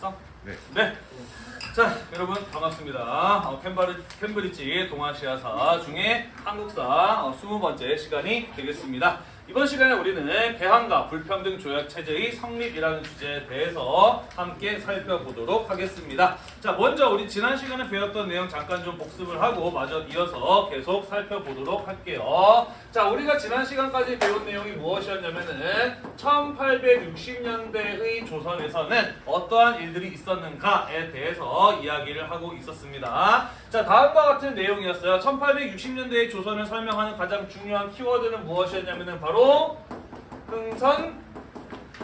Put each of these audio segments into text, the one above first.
됐어? 네. 네. 자, 여러분 반갑습니다. 어, 캠바리, 캠브리지 동아시아사 중에 한국사 어, 20번째 시간이 되겠습니다. 이번 시간에 우리는 개항과 불평등 조약 체제의 성립이라는 주제에 대해서 함께 살펴보도록 하겠습니다. 자, 먼저 우리 지난 시간에 배웠던 내용 잠깐 좀 복습을 하고 마저 이어서 계속 살펴보도록 할게요. 자, 우리가 지난 시간까지 배운 내용이 무엇이었냐면은 1860년대의 조선에서는 어떠한 일들이 있었는가에 대해서 이야기를 하고 있었습니다. 자, 다음과 같은 내용이었어요. 1860년대의 조선을 설명하는 가장 중요한 키워드는 무엇이었냐면은 바로 흥선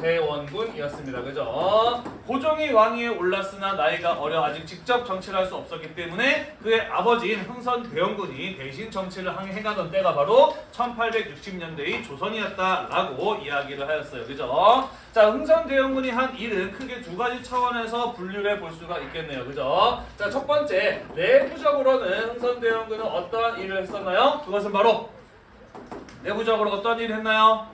대원군이었습니다. 그죠? 고종이 왕위에 올랐으나 나이가 어려 아직 직접 정치를 할 수 없었기 때문에 그의 아버지인 흥선 대원군이 대신 정치를 행해가던 때가 바로 1860년대의 조선이었다라고 이야기를 하였어요. 그죠? 자, 흥선 대원군이 한 일은 크게 두 가지 차원에서 분류를 해볼 수가 있겠네요. 그죠? 자, 첫 번째, 내부적으로는 흥선 대원군은 어떠한 일을 했었나요? 그것은 바로 내부적으로 어떤 일을 했나요?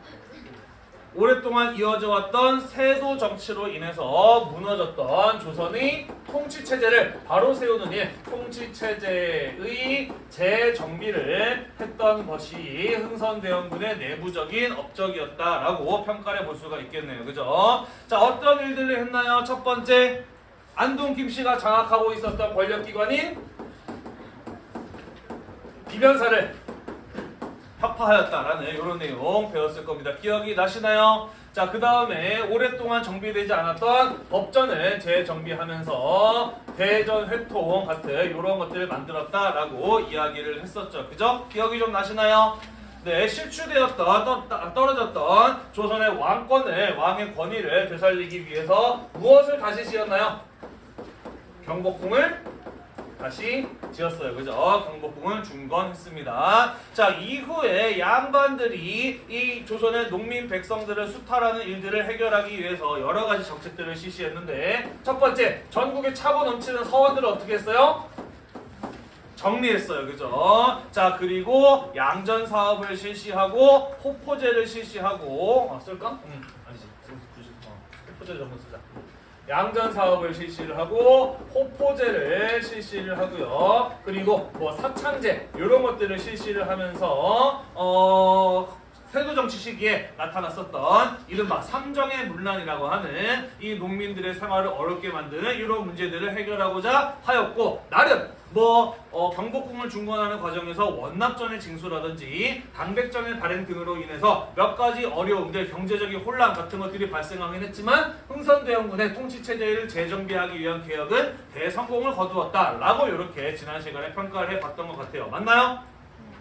오랫동안 이어져 왔던 세도 정치로 인해서 무너졌던 조선의 통치 체제를 바로 세우는 일, 통치 체제의 재정비를 했던 것이 흥선대원군의 내부적인 업적이었다라고 평가를 볼 수가 있겠네요. 그죠? 자, 어떤 일들을 했나요? 첫 번째, 안동 김씨가 장악하고 있었던 권력기관인 비변사를 혁파하였다라는 이런 내용 배웠을 겁니다. 기억이 나시나요? 자, 그 다음에 오랫동안 정비되지 않았던 법전을 재정비하면서 대전 회통 같은 이런 것들을 만들었다라고 이야기를 했었죠. 그죠? 기억이 좀 나시나요? 네, 실추되었던, 떠, 떨어졌던 조선의 왕권을, 왕의 권위를 되살리기 위해서 무엇을 다시 지었나요? 경복궁을 다시 지었어요. 그죠? 경복궁을 중건했습니다. 자, 이후에 양반들이 이 조선의 농민 백성들을 수탈하는 일들을 해결하기 위해서 여러 가지 정책들을 실시했는데 첫 번째, 전국에 차고 넘치는 서원들을 어떻게 했어요? 정리했어요. 그죠? 자, 그리고 양전 사업을 실시하고 호포제를 실시하고 어, 쓸까? 응, 아니지. 어, 호포제 정도 쓰자. 양전 사업을 실시를 하고 호포제를 실시를 하고요. 그리고 뭐 사창제 이런 것들을 실시를 하면서 어 세도 정치 시기에 나타났었던 이른바 삼정의 문란이라고 하는 이 농민들의 생활을 어렵게 만드는 이런 문제들을 해결하고자 하였고 나름 뭐 어, 경복궁을 중건하는 과정에서 원납전의 징수라든지 당백전의 발행 등으로 인해서 몇 가지 어려움들 경제적인 혼란 같은 것들이 발생하긴 했지만 흥선대원군의 통치체제를 재정비하기 위한 개혁은 대성공을 거두었다라고 이렇게 지난 시간에 평가를 해봤던 것 같아요. 맞나요?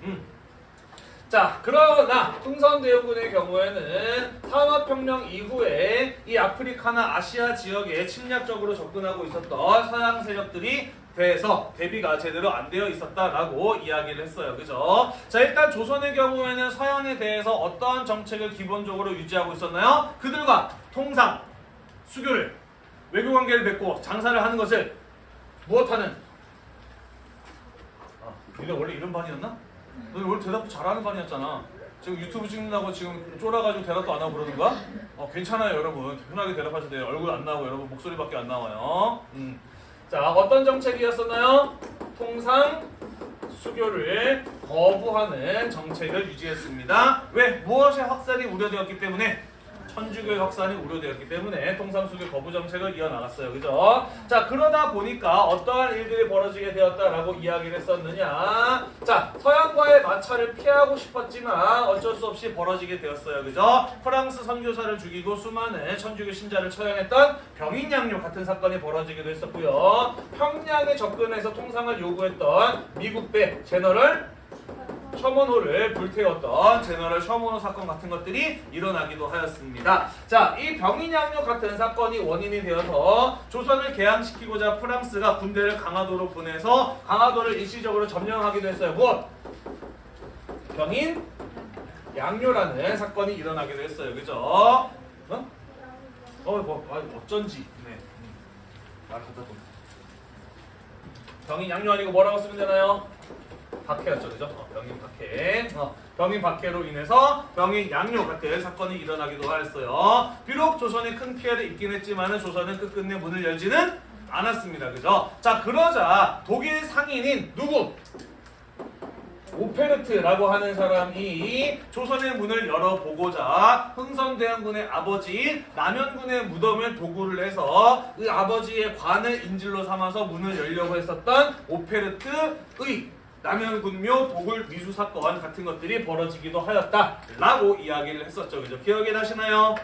음. 자, 그러나 흥선대원군의 경우에는 산업혁명 이후에 이 아프리카나 아시아 지역에 침략적으로 접근하고 있었던 서양 세력들이 대해서 대비가 제대로 안 되어 있었다라고 이야기를 했어요. 그죠? 자, 일단 조선의 경우에는 서양에 대해서 어떠한 정책을 기본적으로 유지하고 있었나요? 그들과 통상, 수교를, 외교관계를 맺고 장사를 하는 것을 무엇하는? 아, 니네 원래 이런 반이었나? 너 원래 대답도 잘하는 반이었잖아. 지금 유튜브 찍는다고 지금 쫄아가지고 대답도 안 하고 그러는 거야? 어, 괜찮아요, 여러분. 편하게 대답하셔도 돼요. 얼굴 안 나오고 여러분 목소리밖에 안 나와요. 음. 자, 어떤 정책이었었나요? 통상 수교를 거부하는 정책을 유지했습니다. 왜? 무엇의 확산이 우려되었기 때문에 천주교의 확산이 우려되었기 때문에 통상수교 거부 정책을 이어나갔어요. 그죠? 자, 그러다 보니까 어떠한 일들이 벌어지게 되었다라고 이야기를 했었느냐. 자, 서양과의 마찰을 피하고 싶었지만 어쩔 수 없이 벌어지게 되었어요. 그죠? 프랑스 선교사를 죽이고 수많은 천주교 신자를 처형했던 병인양요 같은 사건이 벌어지기도 했었고요. 평양에 접근해서 통상을 요구했던 미국 배 제너럴 셔먼호를 불태웠던 제너럴 셔먼호 사건 같은 것들이 일어나기도 하였습니다. 자, 이 병인양요 같은 사건이 원인이 되어서 조선을 개항시키고자 프랑스가 군대를 강화도로 보내서 강화도를 일시적으로 점령하기도 했어요. 무엇? 병인 양요라는 사건이 일어나기도 했어요. 그죠? 어? 어, 뭐, 아, 어쩐지. 네. 음. 말 갖다 둬. 병인 양요 아니고 뭐라고 쓰면 되나요? 박해였죠, 그죠? 어, 병인 박해. 어, 병인 박해로 인해서 병인 양요 같은 사건이 일어나기도 하였어요. 비록 조선이 큰 피해를 입긴 했지만은 조선은 끝끝내 문을 열지는 않았습니다, 그죠? 자, 그러자 독일 상인인 누구? 오페르트라고 하는 사람이 조선의 문을 열어보고자 흥선대원군의 아버지 남현군의 무덤을 도구를 해서 그 아버지의 관을 인질로 삼아서 문을 열려고 했었던 오페르트의 남현군묘 도굴 미수 사건 같은 것들이 벌어지기도 하였다라고 이야기를 했었죠. 그죠? 기억이 나시나요?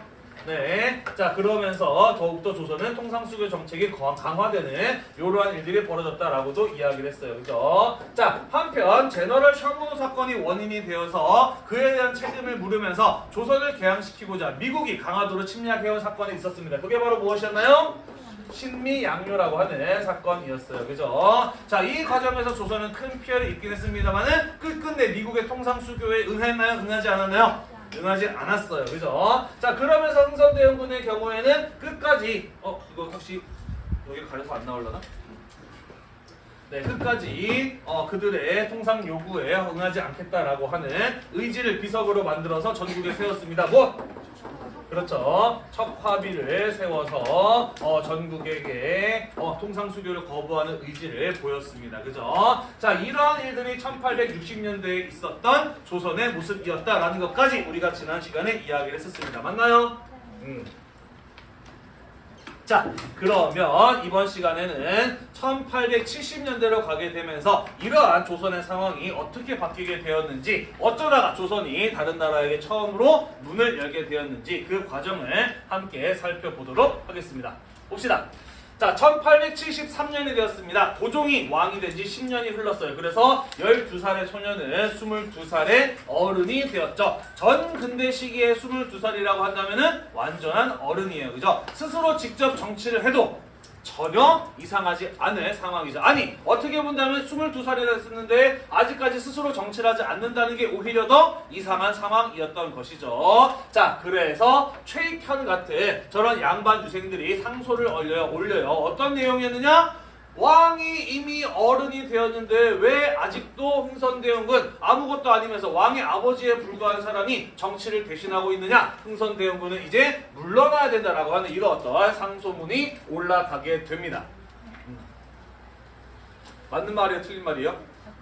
네. 자, 그러면서 더욱더 조선은 통상수교 정책이 거- 강화되는 이러한 일들이 벌어졌다라고도 이야기를 했어요. 그죠? 자, 한편 제너럴 셜문호 사건이 원인이 되어서 그에 대한 책임을 물으면서 조선을 개항시키고자 미국이 강화도로 침략해온 사건이 있었습니다. 그게 바로 무엇이었나요? 신미 양요라고 하는 사건이었어요. 그죠? 자, 이 과정에서 조선은 큰 피해를 입긴 했습니다만은 끝끝내 미국의 통상수교에 응했나요? 응하지 않았나요? 응하지 않았어요. 그죠? 자, 그러면서 흥선대원군의 경우에는 끝까지 어, 이거 혹시 여기 가려서 안 나올려나? 네, 끝까지 어, 그들의 통상 요구에 응하지 않겠다라고 하는 의지를 비석으로 만들어서 전국에 세웠습니다. 뭐? 그렇죠. 척화비를 세워서 어, 전국에게 어, 통상수교를 거부하는 의지를 보였습니다. 그죠? 자, 이러한 일들이 1860년대에 있었던 조선의 모습이었다라는 것까지 우리가 지난 시간에 이야기를 했었습니다. 맞나요? 음. 자, 그러면 이번 시간에는 1870년대로 가게 되면서 이러한 조선의 상황이 어떻게 바뀌게 되었는지 어쩌다가 조선이 다른 나라에게 처음으로 문을 열게 되었는지 그 과정을 함께 살펴보도록 하겠습니다. 봅시다. 자, 1873년이 되었습니다. 고종이 왕이 된 지 10년이 흘렀어요. 그래서 12살의 소년은 22살의 어른이 되었죠. 전 근대 시기에 22살이라고 한다면 은 완전한 어른이에요. 그죠? 스스로 직접 정치를 해도 전혀 이상하지 않을 상황이죠. 아니, 어떻게 본다면 22살이라 했었는데 아직까지 스스로 정치를 하지 않는다는 게 오히려 더 이상한 상황이었던 것이죠. 자, 그래서 최익현 같은 저런 양반 유생들이 상소를 올려요. 올려요. 어떤 내용이었느냐? 왕이 이미 어른이 되었는데 왜 아직도 흥선대원군 아무것도 아니면서 왕의 아버지에 불과한 사람이 정치를 대신하고 있느냐 흥선대원군은 이제 물러나야 된다라고 하는 이런 어떤 상소문이 올라가게 됩니다 음. 맞는 말이에요 틀린 말이에요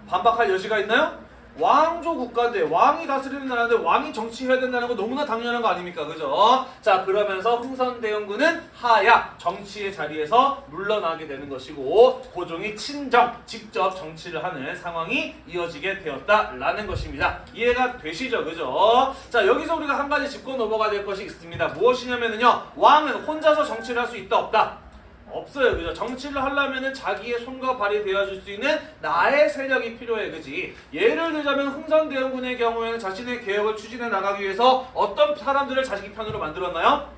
반박할 여지가 있나요? 왕조 국가인데 왕이 다스리는 나라인데 왕이 정치해야 된다는 거 너무나 당연한 거 아닙니까? 그죠? 자 그러면서 흥선 대원군은 하야 정치의 자리에서 물러나게 되는 것이고 고종이 친정 직접 정치를 하는 상황이 이어지게 되었다라는 것입니다. 이해가 되시죠? 그죠? 자 여기서 우리가 한 가지 짚고 넘어가야 될 것이 있습니다. 무엇이냐면요 왕은 혼자서 정치를 할 수 있다 없다? 없어요. 그죠? 정치를 하려면은 자기의 손과 발이 되어줄 수 있는 나의 세력이 필요해. 그지? 예를 들자면 흥선대원군의 경우에는 자신의 개혁을 추진해 나가기 위해서 어떤 사람들을 자기 편으로 만들었나요?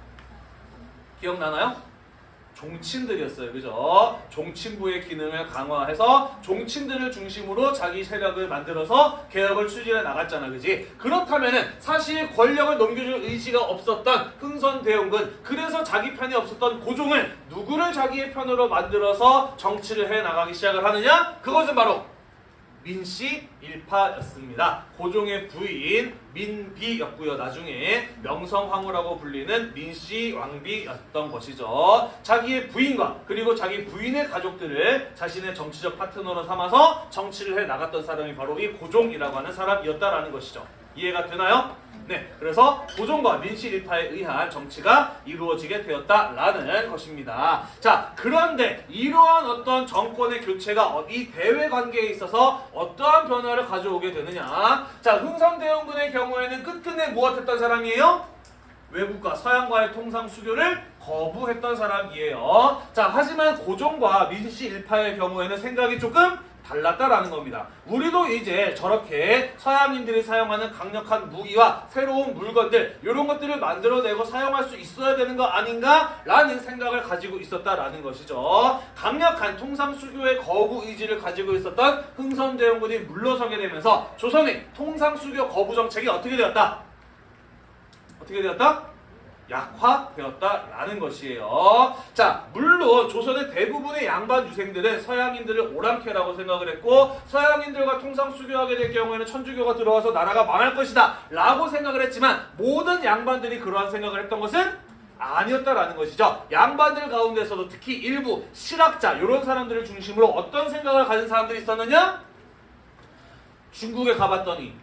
기억나나요? 종친들이었어요. 그죠? 종친부의 기능을 강화해서 종친들을 중심으로 자기 세력을 만들어서 개혁을 추진해 나갔잖아. 그지? 그렇다면은 사실 권력을 넘겨줄 의지가 없었던 흥선대원군 그래서 자기 편이 없었던 고종을 누구를 자기의 편으로 만들어서 정치를 해 나가기 시작을 하느냐? 그것은 바로 민씨 일파였습니다. 고종의 부인 민비였고요. 나중에 명성황후라고 불리는 민씨 왕비였던 것이죠. 자기의 부인과 그리고 자기 부인의 가족들을 자신의 정치적 파트너로 삼아서 정치를 해 나갔던 사람이 바로 이 고종이라고 하는 사람이었다라는 것이죠. 이해가 되나요? 네, 그래서 고종과 민씨 일파에 의한 정치가 이루어지게 되었다라는 것입니다. 자, 그런데 이러한 어떤 정권의 교체가 어- 이 대외 관계에 있어서 어떠한 변화를 가져오게 되느냐? 자, 흥선대원군의 경우에는 끝끝내 무엇했던 사람이에요? 외국과 서양과의 통상 수교를 거부했던 사람이에요. 자, 하지만 고종과 민씨 일파의 경우에는 생각이 조금 달랐다라는 겁니다. 우리도 이제 저렇게 서양인들이 사용하는 강력한 무기와 새로운 물건들 이런 것들을 만들어내고 사용할 수 있어야 되는 거 아닌가라는 생각을 가지고 있었다라는 것이죠. 강력한 통상 수교의 거부 의지를 가지고 있었던 흥선대원군이 물러서게 되면서 조선의 통상 수교 거부 정책이 어떻게 되었다? 어떻게 되었다? 약화되었다라는 것이에요. 자, 물론 조선의 대부분의 양반 유생들은 서양인들을 오랑캐라고 생각을 했고 서양인들과 통상 수교하게 될 경우에는 천주교가 들어와서 나라가 망할 것이다 라고 생각을 했지만 모든 양반들이 그러한 생각을 했던 것은 아니었다라는 것이죠. 양반들 가운데서도 특히 일부 실학자 이런 사람들을 중심으로 어떤 생각을 가진 사람들이 있었느냐? 중국에 가봤더니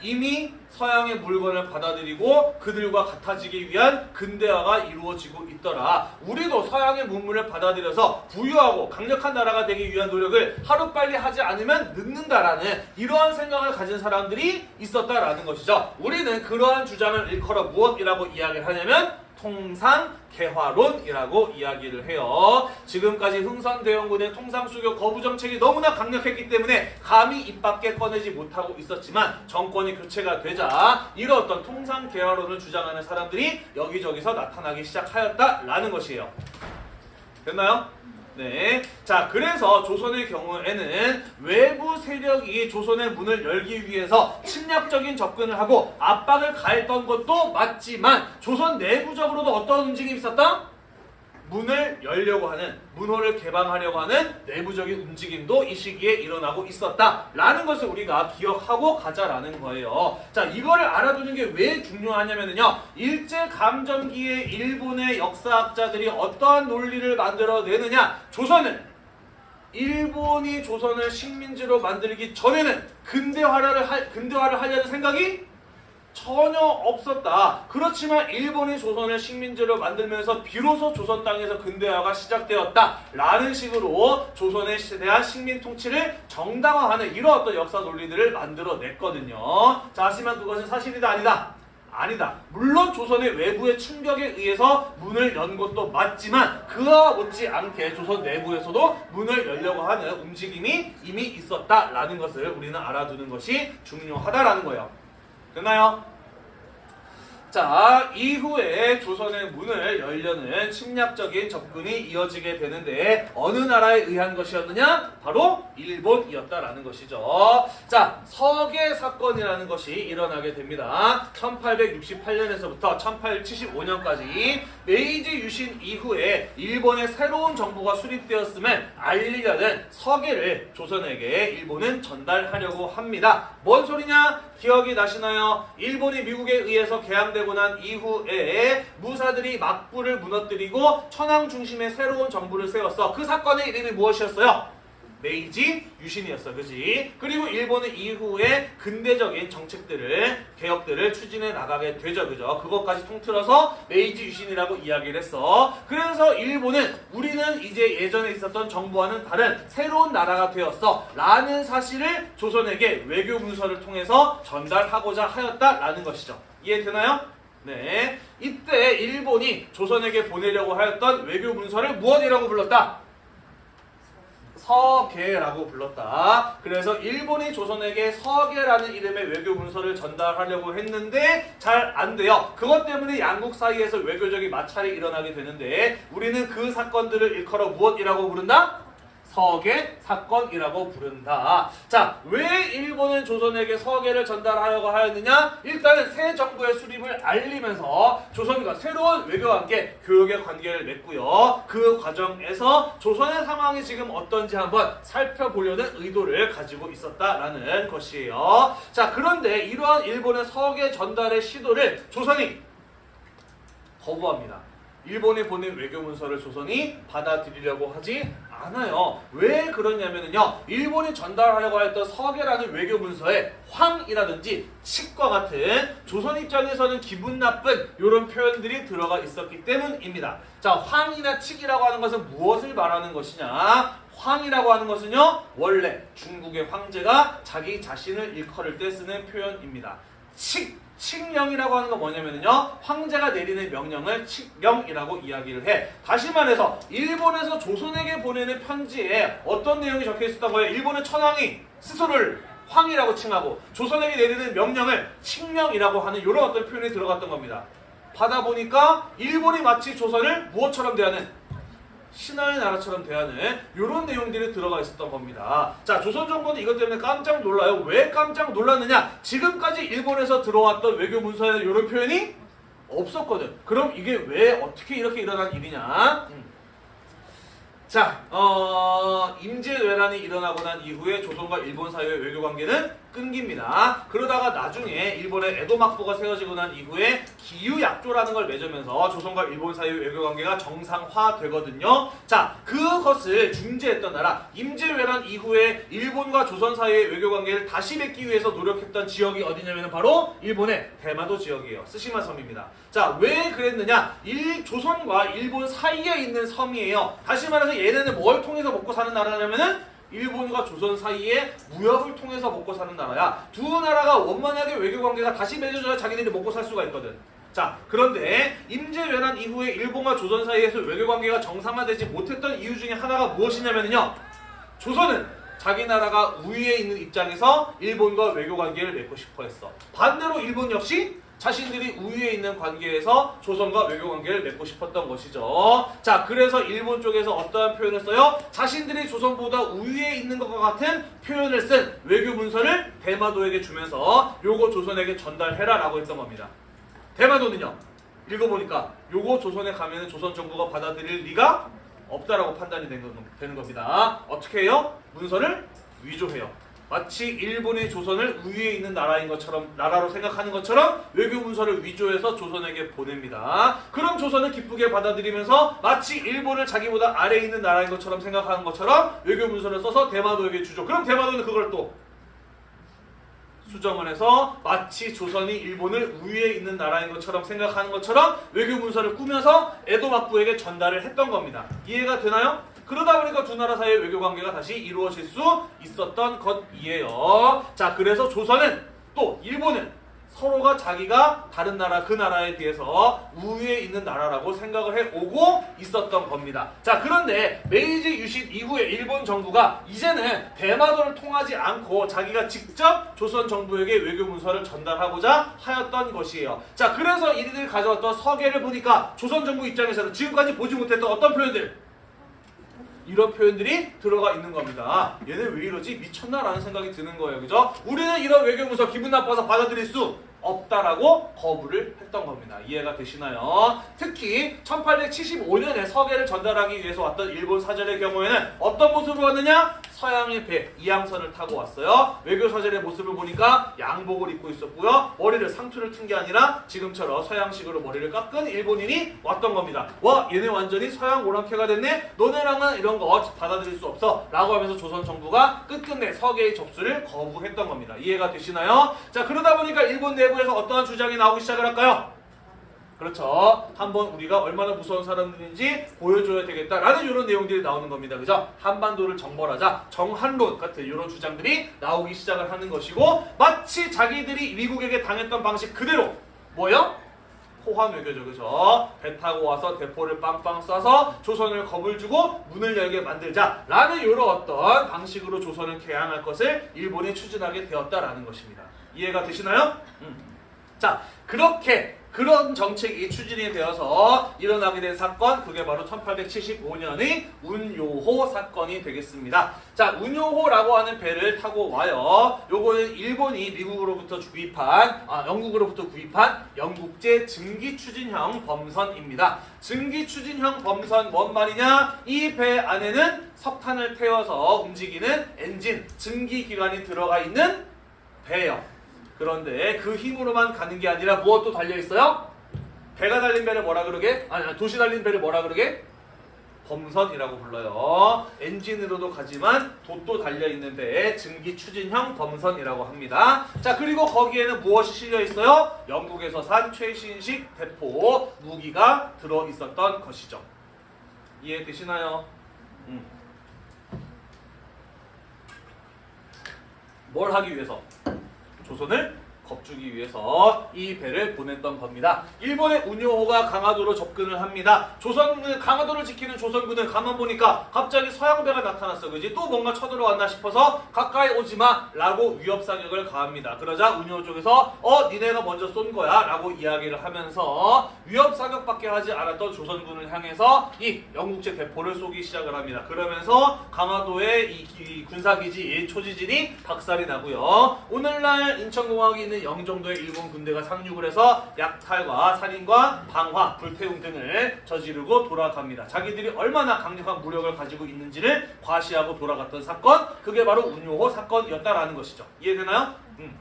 이미 서양의 물건을 받아들이고 그들과 같아지기 위한 근대화가 이루어지고 있더라. 우리도 서양의 문물을 받아들여서 부유하고 강력한 나라가 되기 위한 노력을 하루빨리 하지 않으면 늦는다라는 이러한 생각을 가진 사람들이 있었다라는 것이죠. 우리는 그러한 주장을 일컬어 무엇이라고 이야기를 하냐면 통상 개화론이라고 이야기를 해요. 지금까지 흥선대원군의 통상수교 거부 정책이 너무나 강력했기 때문에 감히 입 밖에 꺼내지 못하고 있었지만 정권이 교체가 되자 이런 어떤 통상 개화론을 주장하는 사람들이 여기저기서 나타나기 시작하였다라는 것이에요. 됐나요? 네. 자, 그래서 조선의 경우에는 외부 세력이 조선의 문을 열기 위해서 침략적인 접근을 하고 압박을 가했던 것도 맞지만 조선 내부적으로도 어떤 움직임이 있었다? 문을 열려고 하는 문호를 개방하려고 하는 내부적인 움직임도 이 시기에 일어나고 있었다라는 것을 우리가 기억하고 가자라는 거예요. 자, 이거를 알아두는 게 왜 중요하냐면요. 일제 감정기에 일본의 역사학자들이 어떠한 논리를 만들어내느냐? 조선은 일본이 조선을 식민지로 만들기 전에는 근대화를 할 근대화를 하려는 생각이 전혀 없었다. 그렇지만 일본이 조선을 식민지로 만들면서 비로소 조선 땅에서 근대화가 시작되었다. 라는 식으로 조선에 대한 식민 통치를 정당화하는 이런 어떤 역사 논리들을 만들어냈거든요. 자, 하지만 그것은 사실이다 아니다. 아니다. 물론 조선의 외부의 충격에 의해서 문을 연 것도 맞지만 그와 못지않게 조선 내부에서도 문을 열려고 하는 움직임이 이미 있었다라는 것을 우리는 알아두는 것이 중요하다라는 거예요. 됐나요? 자, 이후에 조선의 문을 열려는 침략적인 접근이 이어지게 되는데 어느 나라에 의한 것이었느냐? 바로 일본이었다라는 것이죠. 자, 서계 사건이라는 것이 일어나게 됩니다. 1868년에서부터 1875년까지 메이지 유신 이후에 일본의 새로운 정부가 수립되었음을 알리려는 서계를 조선에게 일본은 전달하려고 합니다. 뭔 소리냐? 기억이 나시나요? 일본이 미국에 의해서 개항되고 난 이후에 무사들이 막부를 무너뜨리고 천황 중심의 새로운 정부를 세웠어. 그 사건의 이름이 무엇이었어요? 메이지 유신이었어. 그지? 그리고 일본은 이후에 근대적인 정책들을, 개혁들을 추진해 나가게 되죠. 그죠? 그것까지 통틀어서 메이지 유신이라고 이야기를 했어. 그래서 일본은 우리는 이제 예전에 있었던 정부와는 다른 새로운 나라가 되었어. 라는 사실을 조선에게 외교 문서를 통해서 전달하고자 하였다라는 것이죠. 이해되나요? 네. 이때 일본이 조선에게 보내려고 하였던 외교 문서를 무엇이라고 불렀다? 서계라고 불렀다. 그래서 일본이 조선에게 서계라는 이름의 외교 문서를 전달하려고 했는데 잘 안 돼요. 그것 때문에 양국 사이에서 외교적인 마찰이 일어나게 되는데 우리는 그 사건들을 일컬어 무엇이라고 부른다? 서계 사건이라고 부른다. 자, 왜 일본은 조선에게 서계를 전달하려고 하였느냐? 일단은 새 정부의 수립을 알리면서 조선과 새로운 외교관계, 교역의 관계를 맺고요. 그 과정에서 조선의 상황이 지금 어떤지 한번 살펴보려는 의도를 가지고 있었다라는 것이에요. 자, 그런데 이러한 일본의 서계 전달의 시도를 조선이 거부합니다. 일본에 보낸 외교 문서를 조선이 받아들이려고 하지 않아요. 왜 그러냐면요. 일본이 전달하려고 했던 서계라는 외교 문서에 황이라든지 칙과 같은 조선 입장에서는 기분 나쁜 이런 표현들이 들어가 있었기 때문입니다. 자, 황이나 칙이라고 하는 것은 무엇을 말하는 것이냐? 황이라고 하는 것은요. 원래 중국의 황제가 자기 자신을 일컬을 때 쓰는 표현입니다. 칙 칙령이라고 하는 건 뭐냐면요. 황제가 내리는 명령을 칙령이라고 이야기를 해. 다시 말해서 일본에서 조선에게 보내는 편지에 어떤 내용이 적혀 있었던 거예요? 일본의 천황이 스스로를 황이라고 칭하고 조선에게 내리는 명령을 칙령이라고 하는 이런 어떤 표현이 들어갔던 겁니다. 받아 보니까 일본이 마치 조선을 무엇처럼 대하는 신하의 나라처럼 대하는 이런 내용들이 들어가 있었던 겁니다. 자, 조선 정부는 이것 때문에 깜짝 놀라요. 왜 깜짝 놀랐느냐? 지금까지 일본에서 들어왔던 외교 문서에는 이런 표현이 없었거든. 그럼 이게 왜 어떻게 이렇게 일어난 일이냐? 음. 자, 어, 임진왜란이 일어나고 난 이후에 조선과 일본 사이의 외교 관계는 끊깁니다. 그러다가 나중에 일본의 에도 막부가 세워지고 난 이후에 기유 약조라는 걸 맺으면서 조선과 일본 사이의 외교 관계가 정상화되거든요. 자, 그것을 중재했던 나라 임진왜란 이후에 일본과 조선 사이의 외교 관계를 다시 맺기 위해서 노력했던 지역이 어디냐면 바로 일본의 대마도 지역이에요. 스시마 섬입니다. 자, 왜 그랬느냐? 일 조선과 일본 사이에 있는 섬이에요. 다시 말해서 얘네는 뭘 통해서 먹고 사는 나라냐면은 일본과 조선 사이에 무역을 통해서 먹고 사는 나라야. 두 나라가 원만하게 외교 관계가 다시 맺어져야 자기들이 먹고 살 수가 있거든. 자, 그런데 임진왜란 이후에 일본과 조선 사이에서 외교 관계가 정상화되지 못했던 이유 중에 하나가 무엇이냐면요. 조선은 자기 나라가 우위에 있는 입장에서 일본과 외교 관계를 맺고 싶어 했어. 반대로 일본 역시 자신들이 우위에 있는 관계에서 조선과 외교 관계를 맺고 싶었던 것이죠. 자, 그래서 일본 쪽에서 어떠한 표현을 써요? 자신들이 조선보다 우위에 있는 것과 같은 표현을 쓴 외교 문서를 대마도에게 주면서 요거 조선에게 전달해라 라고 했던 겁니다. 대마도는요. 읽어보니까 요거 조선에 가면 조선 정부가 받아들일 리가 없다라고 판단이 된 거- 되는 겁니다. 어떻게 해요? 문서를 위조해요. 마치 일본이 조선을 우위에 있는 나라인 것처럼 나라로 생각하는 것처럼 외교 문서를 위조해서 조선에게 보냅니다. 그럼 조선은 기쁘게 받아들이면서 마치 일본을 자기보다 아래에 있는 나라인 것처럼 생각하는 것처럼 외교 문서를 써서 대마도에게 주죠. 그럼 대마도는 그걸 또 수정을 해서 마치 조선이 일본을 우위에 있는 나라인 것처럼 생각하는 것처럼 외교 문서를 꾸며서 에도 막부에게 전달을 했던 겁니다. 이해가 되나요? 그러다 보니까 두 나라 사이의 외교 관계가 다시 이루어질 수 있었던 것이에요. 자, 그래서 조선은 또 일본은 서로가 자기가 다른 나라 그 나라에 비해서 우위에 있는 나라라고 생각을 해오고 있었던 겁니다. 자 그런데 메이지 유신 이후에 일본 정부가 이제는 대마도를 통하지 않고 자기가 직접 조선 정부에게 외교 문서를 전달하고자 하였던 것이에요. 자 그래서 이들이 가져왔던 서계를 보니까 조선 정부 입장에서는 지금까지 보지 못했던 어떤 표현들 이런 표현들이 들어가 있는 겁니다. 얘네 왜 이러지? 미쳤나라는 생각이 드는 거예요. 그죠? 우리는 이런 외교문서 기분 나빠서 받아들일 수 없다라고 거부를 했던 겁니다. 이해가 되시나요? 특히 1875년에 서계를 전달하기 위해서 왔던 일본 사절의 경우에는 어떤 모습으로 왔느냐? 서양의 배, 이양선을 타고 왔어요. 외교 사절의 모습을 보니까 양복을 입고 있었고요. 머리를 상투를 튼 게 아니라 지금처럼 서양식으로 머리를 깎은 일본인이 왔던 겁니다. 와, 얘네 완전히 서양 오랑캐가 됐네? 너네랑은 이런 거 받아들일 수 없어. 라고 하면서 조선 정부가 끝끝내 서계의 접수를 거부했던 겁니다. 이해가 되시나요? 자, 그러다 보니까 일본 내부 에서 어떠한 주장이 나오기 시작을 할까요? 그렇죠. 한번 우리가 얼마나 무서운 사람들인지 보여줘야 되겠다라는 이런 내용들이 나오는 겁니다. 그죠? 한반도를 정벌하자, 정한론 같은 이런 주장들이 나오기 시작을 하는 것이고 마치 자기들이 미국에게 당했던 방식 그대로 뭐요? 호환 외교죠, 그죠? 배 타고 와서 대포를 빵빵 쏴서 조선을 겁을 주고 문을 열게 만들자라는 이런 어떤 방식으로 조선을 개항할 것을 일본이 추진하게 되었다라는 것입니다. 이해가 되시나요? 음. 자, 그렇게 그런 정책이 추진이 되어서 일어나게 된 사건 그게 바로 1875년의 운요호 사건이 되겠습니다. 자, 운요호라고 하는 배를 타고 와요. 요거는 일본이 미국으로부터 구입한 아, 영국으로부터 구입한 영국제 증기 추진형 범선입니다. 증기 추진형 범선 뭔 말이냐? 이 배 안에는 석탄을 태워서 움직이는 엔진, 증기 기관이 들어가 있는 배예요. 그런데 그 힘으로만 가는 게 아니라 무엇도 달려 있어요? 배가 달린 배를 뭐라 그러게? 아니, 도시 달린 배를 뭐라 그러게? 범선이라고 불러요. 엔진으로도 가지만 돛도 달려 있는 배에 증기 추진형 범선이라고 합니다. 자, 그리고 거기에는 무엇이 실려 있어요? 영국에서 산 최신식 대포 무기가 들어 있었던 것이죠. 이해되시나요? 음. 뭘 하기 위해서? 조선을 겁주기 위해서 이 배를 보냈던 겁니다. 일본의 운요호가 강화도로 접근을 합니다. 조선 강화도를 지키는 조선군을 가만 보니까 갑자기 서양배가 나타났어, 그지? 또 뭔가 쳐들어왔나 싶어서 가까이 오지 마 라고 위협 사격을 가합니다. 그러자 운요 쪽에서 어 니네가 먼저 쏜 거야 라고 이야기를 하면서 위협 사격밖에 하지 않았던 조선군을 향해서 이 영국제 대포를 쏘기 시작을 합니다. 그러면서 강화도의 이, 기- 군사기지 초지진이 박살이 나고요. 오늘날 인천공항이 있는 있는 영정도의 일본 군대가 상륙을 해서 약탈과 살인과 방화, 불태움 등을 저지르고 돌아갑니다. 자기들이 얼마나 강력한 무력을 가지고 있는지를 과시하고 돌아갔던 사건, 그게 바로 운요호 사건이었다라는 것이죠. 이해되나요? 음.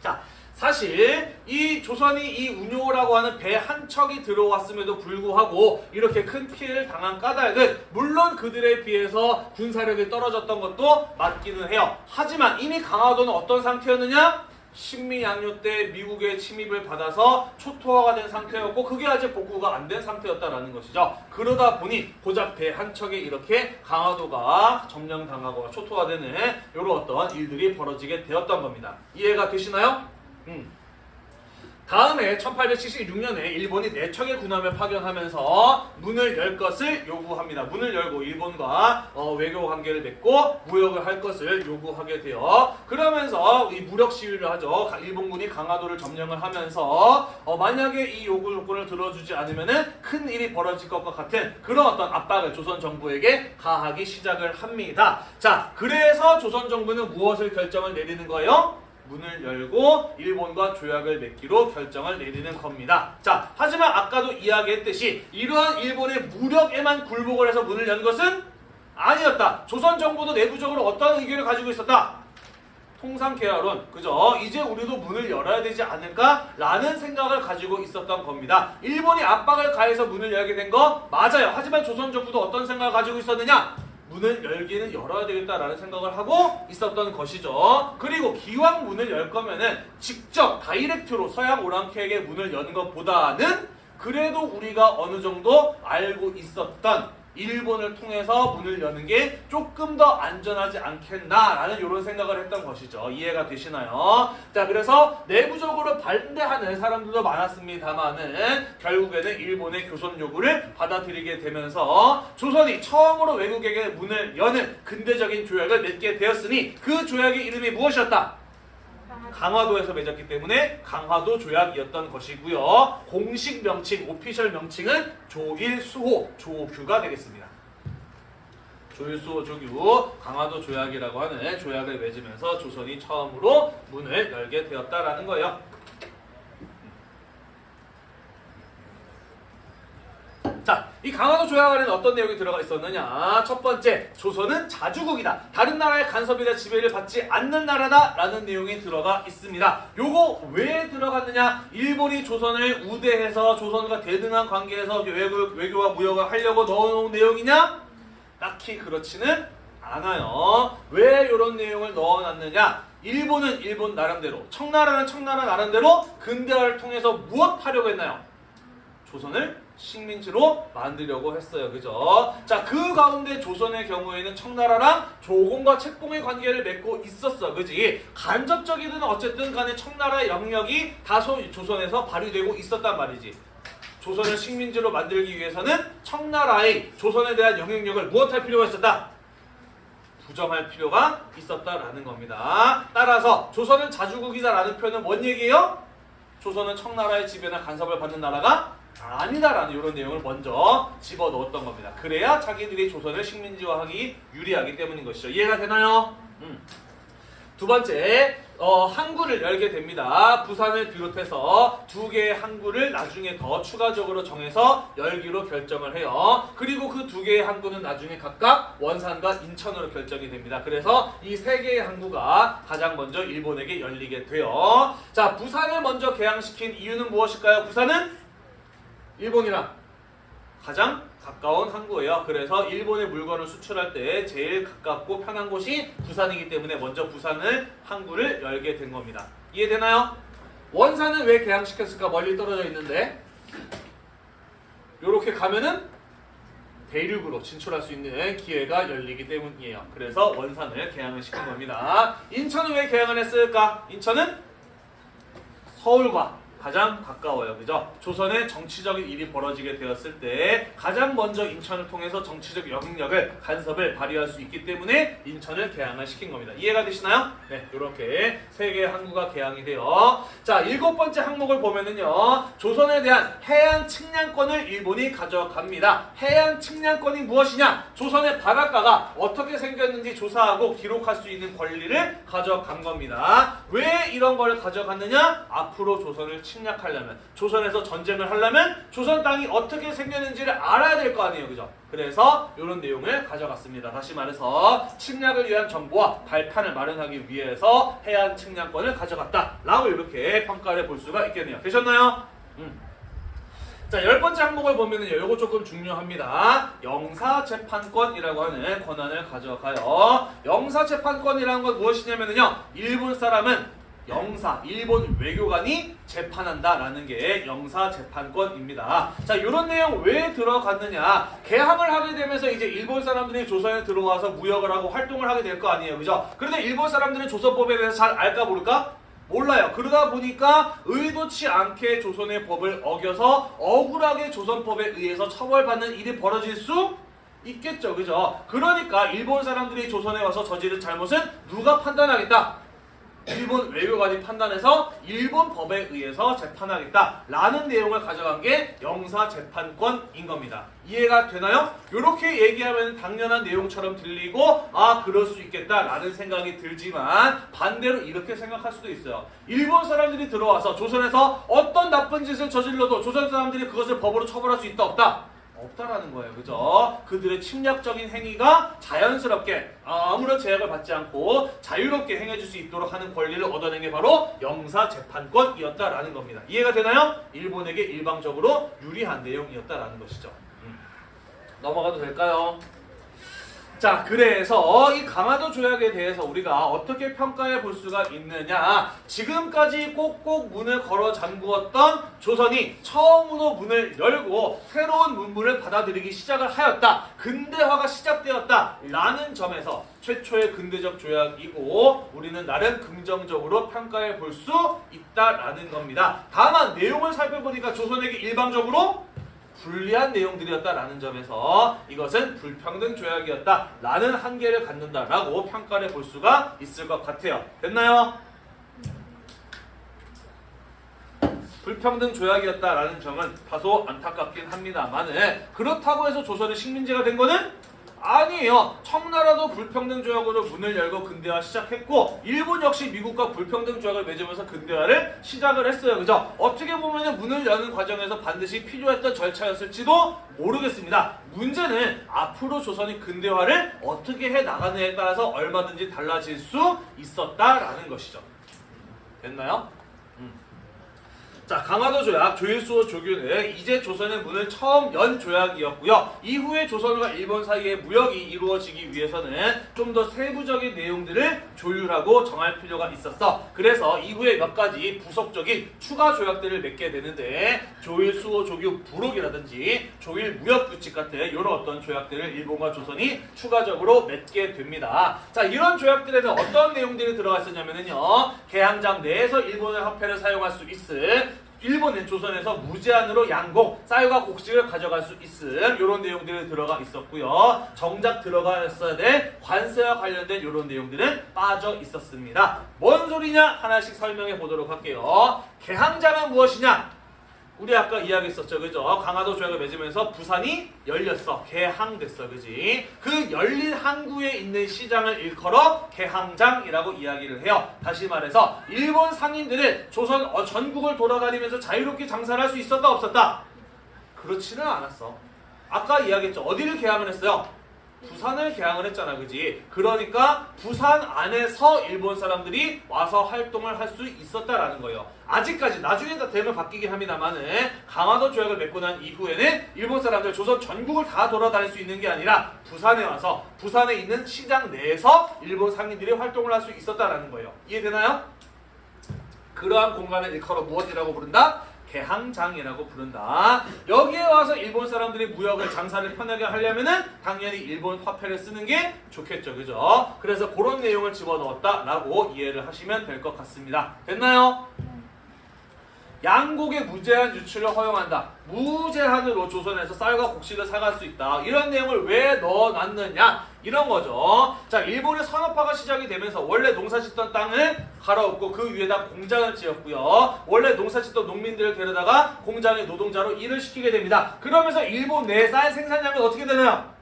자, 사실 이 조선이 이 운요라고 하는 배 한 척이 들어왔음에도 불구하고 이렇게 큰 피해를 당한 까닭은 물론 그들에 비해서 군사력이 떨어졌던 것도 맞기는 해요. 하지만 이미 강화도는 어떤 상태였느냐? 신미양요 때 미국의 침입을 받아서 초토화가 된 상태였고 그게 아직 복구가 안 된 상태였다라는 것이죠. 그러다 보니 고작 배 한 척에 이렇게 강화도가 점령당하고 초토화되는 이런 어떤 일들이 벌어지게 되었던 겁니다. 이해가 되시나요? 음. 다음에 1876년에 일본이 네 척의 군함을 파견하면서 문을 열 것을 요구합니다. 문을 열고 일본과 어, 외교 관계를 맺고 무역을 할 것을 요구하게 돼요. 그러면서 이 무력 시위를 하죠. 가- 일본군이 강화도를 점령을 하면서 어, 만약에 이 요구 요건을 들어주지 않으면은 큰 일이 벌어질 것과 같은 그런 어떤 압박을 조선 정부에게 가하기 시작을 합니다. 자, 그래서 조선 정부는 무엇을 결정을 내리는 거예요? 문을 열고 일본과 조약을 맺기로 결정을 내리는 겁니다. 자, 하지만 아까도 이야기했듯이 이러한 일본의 무력에만 굴복을 해서 문을 연 것은 아니었다. 조선 정부도 내부적으로 어떤 의견을 가지고 있었다. 통상 계약론, 그죠? 이제 우리도 문을 열어야 되지 않을까라는 생각을 가지고 있었던 겁니다. 일본이 압박을 가해서 문을 열게 된 거 맞아요. 하지만 조선 정부도 어떤 생각을 가지고 있었느냐? 문을 열기는 열어야 되겠다라는 생각을 하고 있었던 것이죠. 그리고 기왕 문을 열 거면은 직접 다이렉트로 서양 오랑캐에게 문을 여는 것보다는 그래도 우리가 어느 정도 알고 있었던 일본을 통해서 문을 여는 게 조금 더 안전하지 않겠나라는 이런 생각을 했던 것이죠. 이해가 되시나요? 자, 그래서 내부적으로 반대하는 사람들도 많았습니다만은 결국에는 일본의 교선 요구를 받아들이게 되면서 조선이 처음으로 외국에게 문을 여는 근대적인 조약을 맺게 되었으니 그 조약의 이름이 무엇이었다? 강화도에서 맺었기 때문에 강화도 조약이었던 것이고요. 공식 명칭, 오피셜 명칭은 조일수호 조규가 되겠습니다. 조일수호 조규 강화도 조약이라고 하는 조약을 맺으면서 조선이 처음으로 문을 열게 되었다라는 거예요. 자, 이 강화도 조약 안에는 어떤 내용이 들어가 있었느냐? 첫 번째, 조선은 자주국이다. 다른 나라의 간섭이나 지배를 받지 않는 나라다 라는 내용이 들어가 있습니다. 요거 왜 들어갔느냐? 일본이 조선을 우대해서 조선과 대등한 관계에서 외교, 외교와 무역을 하려고 넣어놓은 내용이냐? 딱히 그렇지는 않아요. 왜 이런 내용을 넣어놨느냐? 일본은 일본 나름대로, 청나라는 청나라 나름대로 근대화를 통해서 무엇 하려고 했나요? 조선을 식민지로 만들려고 했어요. 그죠? 자, 그 가운데 조선의 경우에는 청나라랑 조공과 책봉의 관계를 맺고 있었어. 그지? 간접적이든 어쨌든 간에 청나라의 영역이 다소 조선에서 발휘되고 있었단 말이지. 조선을 식민지로 만들기 위해서는 청나라의 조선에 대한 영향력을 무엇할 필요가 있었다? 부정할 필요가 있었다라는 겁니다. 따라서 조선은 자주국이다라는 표현은 뭔 얘기예요? 조선은 청나라의 지배나 간섭을 받는 나라가 아니다라는 이런 내용을 먼저 집어넣었던 겁니다. 그래야 자기들이 조선을 식민지화하기 유리하기 때문인 것이죠. 이해가 되나요? 음. 두 번째, 어, 항구를 열게 됩니다. 부산을 비롯해서 두 개의 항구를 나중에 더 추가적으로 정해서 열기로 결정을 해요. 그리고 그 두 개의 항구는 나중에 각각 원산과 인천으로 결정이 됩니다. 그래서 이 세 개의 항구가 가장 먼저 일본에게 열리게 돼요. 자, 부산을 먼저 개항시킨 이유는 무엇일까요? 부산은 일본이랑 가장 가까운 항구예요. 그래서 일본의 물건을 수출할 때 제일 가깝고 편한 곳이 부산이기 때문에 먼저 부산을 항구를 열게 된 겁니다. 이해되나요? 원산은 왜 개항시켰을까? 멀리 떨어져 있는데 이렇게 가면은 대륙으로 진출할 수 있는 기회가 열리기 때문이에요. 그래서 원산을 개항을 시킨 겁니다. 인천은 왜 개항을 했을까? 인천은 서울과 가장 가까워요. 그죠? 조선의 정치적인 일이 벌어지게 되었을 때 가장 먼저 인천을 통해서 정치적 영향력을 간섭을 발휘할 수 있기 때문에 인천을 개항을 시킨 겁니다. 이해가 되시나요? 네, 이렇게 세 개의 항구가 개항이 돼요. 자, 일곱 번째 항목을 보면은요. 조선에 대한 해안 측량권을 일본이 가져갑니다. 해안 측량권이 무엇이냐? 조선의 바닷가가 어떻게 생겼는지 조사하고 기록할 수 있는 권리를 가져간 겁니다. 왜 이런 걸 가져갔느냐? 앞으로 조선을 침략하려면, 조선에서 전쟁을 하려면 조선 땅이 어떻게 생겼는지를 알아야 될 거 아니에요. 그죠? 그래서 이런 내용을 가져갔습니다. 다시 말해서 침략을 위한 정보와 발판을 마련하기 위해서 해안 측량권을 가져갔다 라고 이렇게 평가를 볼 수가 있겠네요. 되셨나요? 음. 자, 열 번째 항목을 보면은요, 요거 조금 중요합니다. 영사재판권이라고 하는 권한을 가져가요. 영사재판권이라는 건 무엇이냐면요, 일본 사람은 영사, 일본 외교관이 재판한다라는 게 영사 재판권입니다. 자, 이런 내용 왜 들어갔느냐? 개항을 하게 되면서 이제 일본 사람들이 조선에 들어와서 무역을 하고 활동을 하게 될 거 아니에요, 그죠? 그런데 일본 사람들은 조선법에 대해서 잘 알까 모를까? 몰라요. 그러다 보니까 의도치 않게 조선의 법을 어겨서 억울하게 조선법에 의해서 처벌받는 일이 벌어질 수 있겠죠. 그죠? 그러니까 일본 사람들이 조선에 와서 저지른 잘못은 누가 판단하겠다? 일본 외교관이 판단해서 일본 법에 의해서 재판하겠다라는 내용을 가져간 게 영사 재판권인 겁니다. 이해가 되나요? 이렇게 얘기하면 당연한 내용처럼 들리고 아 그럴 수 있겠다라는 생각이 들지만 반대로 이렇게 생각할 수도 있어요. 일본 사람들이 들어와서 조선에서 어떤 나쁜 짓을 저질러도 조선 사람들이 그것을 법으로 처벌할 수 있다 없다? 없다라는 거예요. 그죠? 그들의 침략적인 행위가 자연스럽게 아무런 제약을 받지 않고 자유롭게 행해질 수 있도록 하는 권리를 얻어낸 게 바로 영사재판권이었다라는 겁니다. 이해가 되나요? 일본에게 일방적으로 유리한 내용이었다라는 것이죠. 음. 넘어가도 될까요? 자, 그래서 이 강화도 조약에 대해서 우리가 어떻게 평가해 볼 수가 있느냐? 지금까지 꼭꼭 문을 걸어 잠그었던 조선이 처음으로 문을 열고 새로운 문물을 받아들이기 시작을 하였다. 근대화가 시작되었다. 라는 점에서 최초의 근대적 조약이고 우리는 나름 긍정적으로 평가해 볼 수 있다라는 겁니다. 다만 내용을 살펴보니까 조선에게 일방적으로 불리한 내용들이었다라는 점에서 이것은 불평등 조약이었다라는 한계를 갖는다라고 평가를 볼 수가 있을 것 같아요. 됐나요? 불평등 조약이었다라는 점은 다소 안타깝긴 합니다만은 그렇다고 해서 조선이 식민지가 된 거는 아니에요. 청나라도 불평등 조약으로 문을 열고 근대화 시작했고 일본 역시 미국과 불평등 조약을 맺으면서 근대화를 시작을 했어요. 그죠? 어떻게 보면 문을 여는 과정에서 반드시 필요했던 절차였을지도 모르겠습니다. 문제는 앞으로 조선이 근대화를 어떻게 해 나가느냐에 따라서 얼마든지 달라질 수 있었다라는 것이죠. 됐나요? 자, 강화도 조약, 조일수호 조규는 이제 조선의 문을 처음 연 조약이었고요. 이후에 조선과 일본 사이의 무역이 이루어지기 위해서는 좀 더 세부적인 내용들을 조율하고 정할 필요가 있었어. 그래서 이후에 몇 가지 부속적인 추가 조약들을 맺게 되는데 조일수호 조규 부록이라든지 조일 무역 규칙 같은 이런 어떤 조약들을 일본과 조선이 추가적으로 맺게 됩니다. 자, 이런 조약들에는 어떤 내용들이 들어가 있었냐면요. 개항장 내에서 일본의 화폐를 사용할 수 있을 일본은 조선에서 무제한으로 양곡, 쌀과 곡식을 가져갈 수 있음 이런 내용들이 들어가 있었고요. 정작 들어가 있어야 될 관세와 관련된 이런 내용들은 빠져 있었습니다. 뭔 소리냐 하나씩 설명해 보도록 할게요. 개항장은 무엇이냐? 우리 아까 이야기했었죠, 그죠? 강화도 조약을 맺으면서 부산이 열렸어, 개항됐어, 그지? 그 열린 항구에 있는 시장을 일컬어 개항장이라고 이야기를 해요. 다시 말해서 일본 상인들은 조선 어, 전국을 돌아다니면서 자유롭게 장사를 할 수 있었다, 없었다? 그렇지는 않았어. 아까 이야기했죠. 어디를 개항을 했어요? 부산을 개항을 했잖아, 그지? 그러니까 부산 안에서 일본 사람들이 와서 활동을 할 수 있었다라는 거예요. 아직까지 나중에 다 되면 바뀌긴 합니다만은 강화도 조약을 맺고 난 이후에는 일본 사람들 조선 전국을 다 돌아다닐 수 있는 게 아니라 부산에 와서 부산에 있는 시장 내에서 일본 상인들이 활동을 할 수 있었다라는 거예요. 이해되나요? 그러한 공간을 일컬어 무엇이라고 부른다? 개항장이라고 부른다. 여기에 와서 일본 사람들이 무역을 장사를 편하게 하려면은 당연히 일본 화폐를 쓰는 게 좋겠죠. 그죠? 그래서 그런 내용을 집어넣었다라고 이해를 하시면 될 것 같습니다. 됐나요? 양곡의 무제한 유출을 허용한다. 무제한으로 조선에서 쌀과 곡식을 사갈 수 있다. 이런 내용을 왜 넣어놨느냐? 이런 거죠. 자, 일본의 산업화가 시작이 되면서 원래 농사 짓던 땅을 갈아엎고 그 위에다 공장을 지었고요. 원래 농사 짓던 농민들을 데려다가 공장의 노동자로 일을 시키게 됩니다. 그러면서 일본 내 쌀 생산량은 어떻게 되나요?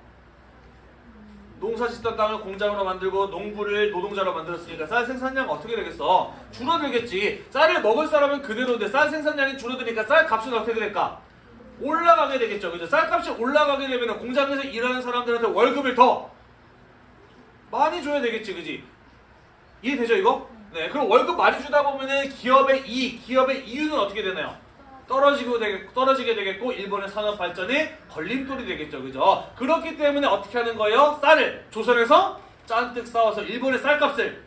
농사 짓던 땅을 공장으로 만들고 농부를 노동자로 만들었으니까 쌀 생산량 어떻게 되겠어? 줄어들겠지. 쌀을 먹을 사람은 그대로인데 쌀 생산량이 줄어드니까 쌀 값은 어떻게 될까? 올라가게 되겠죠. 그죠? 쌀값이 올라가게 되면 공장에서 일하는 사람들한테 월급을 더 많이 줘야 되겠지. 그지? 이해되죠, 이거? 네. 그럼 월급 많이 주다 보면은 기업의 이익, 기업의 이윤은 어떻게 되나요? 떨어지고 되겠, 떨어지게 되겠고 일본의 산업 발전에 걸림돌이 되겠죠. 그죠? 그렇기 때문에 어떻게 하는 거예요? 쌀을 조선에서 짠뜩 싸워서 일본의 쌀값을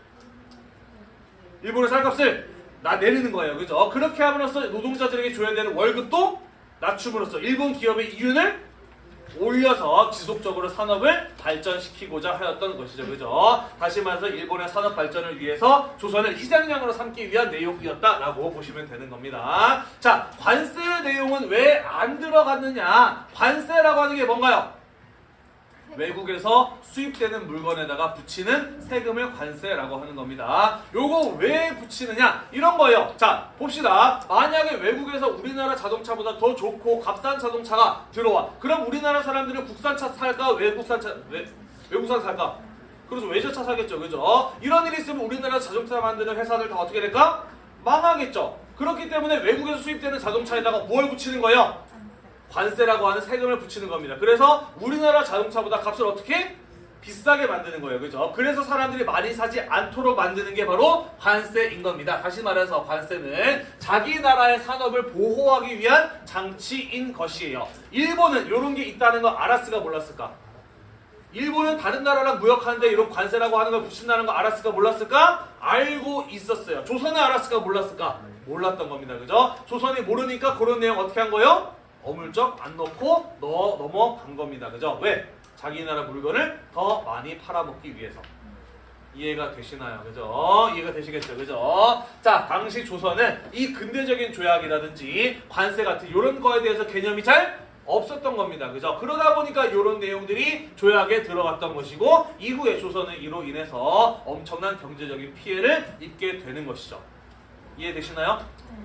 일본의 쌀값을 나 내리는 거예요. 그죠? 그렇게 함으로써 노동자들에게 줘야 되는 월급도 낮춤으로써 일본 기업의 이윤을 올려서 지속적으로 산업을 발전시키고자 하였던 것이죠. 그죠? 다시 말해서 일본의 산업 발전을 위해서 조선을 희생양으로 삼기 위한 내용이었다라고 보시면 되는 겁니다. 자, 관세 내용은 왜 안 들어갔느냐? 관세라고 하는 게 뭔가요? 외국에서 수입되는 물건에다가 붙이는 세금을 관세라고 하는 겁니다. 요거 왜 붙이느냐? 이런 거예요. 자, 봅시다. 만약에 외국에서 우리나라 자동차보다 더 좋고 값싼 자동차가 들어와. 그럼 우리나라 사람들은 국산차 살까? 외국산 차, 외, 외국산 살까? 그래서 외제차 사겠죠. 그죠? 이런 일이 있으면 우리나라 자동차 만드는 회사들 다 어떻게 될까? 망하겠죠. 그렇기 때문에 외국에서 수입되는 자동차에다가 뭘 붙이는 거예요? 관세라고 하는 세금을 붙이는 겁니다. 그래서 우리나라 자동차보다 값을 어떻게? 비싸게 만드는 거예요. 그죠? 그래서 사람들이 많이 사지 않도록 만드는 게 바로 관세인 겁니다. 다시 말해서 관세는 자기 나라의 산업을 보호하기 위한 장치인 것이에요. 일본은 이런 게 있다는 거 알았을까 몰랐을까? 일본은 다른 나라랑 무역하는데 이런 관세라고 하는 걸 붙인다는 거 알았을까 몰랐을까? 알고 있었어요. 조선은 알았을까 몰랐을까? 몰랐던 겁니다. 그죠? 조선이 모르니까 그런 내용 어떻게 한 거예요? 어물쩍 안 넣고 넣어 넘어간 겁니다. 그죠? 왜? 자기 나라 물건을 더 많이 팔아먹기 위해서. 이해가 되시나요? 그죠? 이해가 되시겠죠? 그죠? 자, 당시 조선은 이 근대적인 조약이라든지 관세 같은 이런 거에 대해서 개념이 잘 없었던 겁니다. 그죠? 그러다 보니까 이런 내용들이 조약에 들어갔던 것이고 이후에 조선은 이로 인해서 엄청난 경제적인 피해를 입게 되는 것이죠. 이해되시나요?